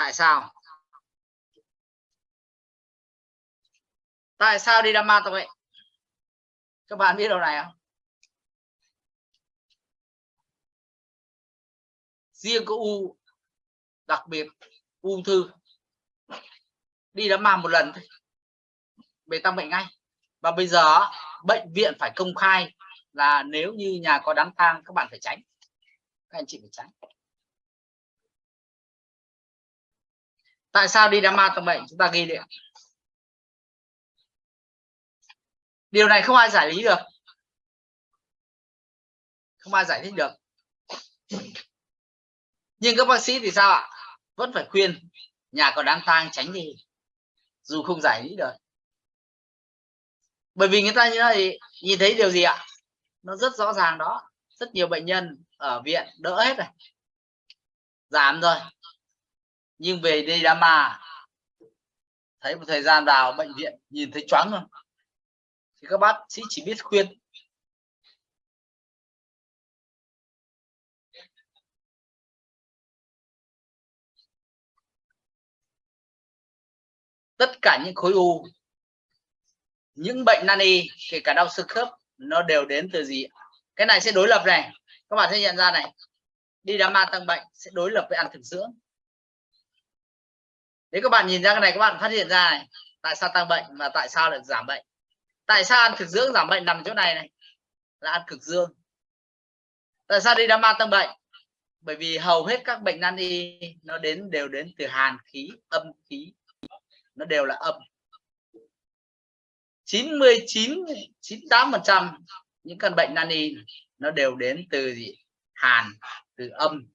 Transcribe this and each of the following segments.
tại sao? Tại sao đi đam tông vậy? Các bạn biết điều này không? Riêng có u đặc biệt ung thư, đi đám ma một lần thôi. Về tăng bệnh ngay. Và bây giờ, bệnh viện phải công khai là nếu như nhà có đám tang, các bạn phải tránh. Các anh chị phải tránh. Tại sao đi đám ma tầng bệnh chúng ta ghi điện điều này không ai giải lý được. Không ai giải thích được. Nhưng các bác sĩ thì sao ạ? Vẫn phải khuyên, nhà có đám tang tránh đi dù không giải lý được. Bởi vì người ta như này nhìn thấy điều gì ạ? Nó rất rõ ràng đó. Rất nhiều bệnh nhân ở viện đỡ hết rồi. Giảm rồi nhưng về đây đám mà thấy một thời gian vào bệnh viện, nhìn thấy choáng rồi thì các bác sĩ chỉ biết khuyên. Tất cả những khối u, những bệnh nan y, kể cả đau xương khớp, nó đều đến từ gì cái này sẽ đối lập này. Các bạn sẽ nhận ra này. Đi đám ma tăng bệnh sẽ đối lập với ăn thực dưỡng nếu các bạn nhìn ra cái này, các bạn phát hiện ra này, tại sao tăng bệnh và tại sao lại giảm bệnh? Tại sao ăn cực dưỡng giảm bệnh nằm chỗ này này? Là ăn cực dương. Tại sao đi đám ma tăng bệnh? Bởi vì hầu hết các bệnh nan y nó đến, đều đến từ hàn khí, âm khí. Nó đều là âm. 99 98 phần trăm những căn bệnh nan y nó đều đến từ gì? Hàn, từ âm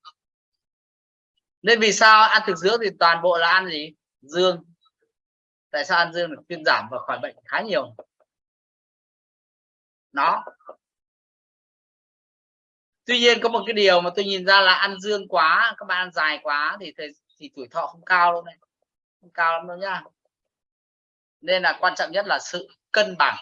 nên vì sao ăn thực dưỡng thì toàn bộ là ăn gì? Dương. Tại sao ăn dương? Được thuyên giảm và khỏi bệnh khá nhiều. Nó tuy nhiên có một cái điều mà tôi nhìn ra là ăn dương quá, các bạn ăn dài quá thì thì tuổi thọ không cao đâu này. Không cao lắm đâu nhá. Nên là quan trọng nhất là sự cân bằng.